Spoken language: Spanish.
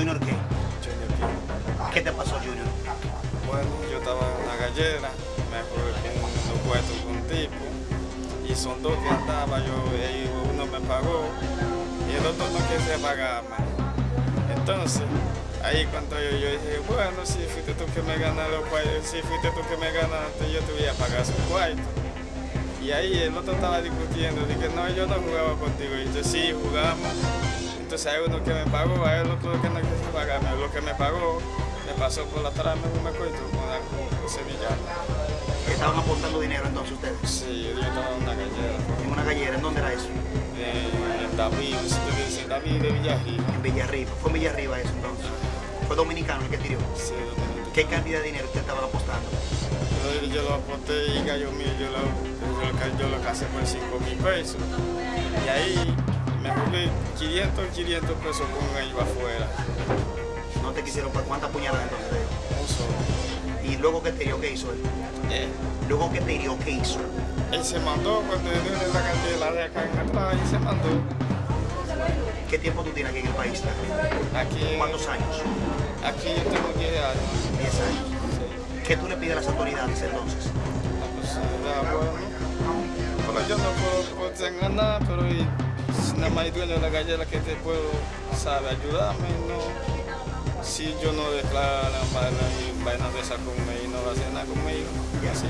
Junior qué? Junior qué. Ah. ¿Qué te pasó, Junior? Bueno, yo estaba en una gallera, me prohibí un supuesto con un tipo, y son dos que andaba, yo, uno me pagó, y el otro no quise más Entonces, ahí cuando yo, yo, dije, bueno, si fuiste tú que me ganaste los cuartos, si fuiste tú que me ganaste, yo te voy a pagar su cuarto. Y ahí el otro estaba discutiendo, dije, no, yo no jugaba contigo, y yo sí, jugamos. Entonces hay uno que me pagó, hay el otro que no quiso pagarme, lo que me pagó, me pasó por la trama, no me acuerdo, con la semillana. ¿Estaban aportando dinero entonces ustedes? Sí, yo estaba en una gallera. En una gallera, ¿en dónde era eso? En, en David, un sitio que dice David de Villarriba. En Villarriba. ¿Fue en Villarriba eso entonces? ¿Fue dominicano el que tiró? Sí, dominicano. ¿Qué cantidad de dinero usted estaba apostando? Yo, yo lo aposté y cayó mío, yo lo, yo, lo, yo lo casé por 5 mil pesos. Y ahí me jugué 500, 500 pesos con él afuera. ¿No te quisieron pagar? ¿Cuántas puñaladas entonces? Un solo. ¿Y luego que te hirió, qué hizo él? Eh, Luego que te hirió, ¿qué hizo? él se mandó cuando yo dio la cantidad de acá en atrás y se mandó. ¿Qué tiempo tú tienes aquí en el país? Aquí, ¿Cuántos años? aquí yo tengo 10 años. 10 años. Sí. ¿Qué tú le pides a las autoridades entonces? Ah, pues, ya, bueno. Pero yo no puedo, puedo tener nada, pero y, nada más dueño de la gallera que te puedo, sabe, ayudarme, no. Si yo no declaro la vaina de esa conmigo, no va a hacer nada conmigo, así.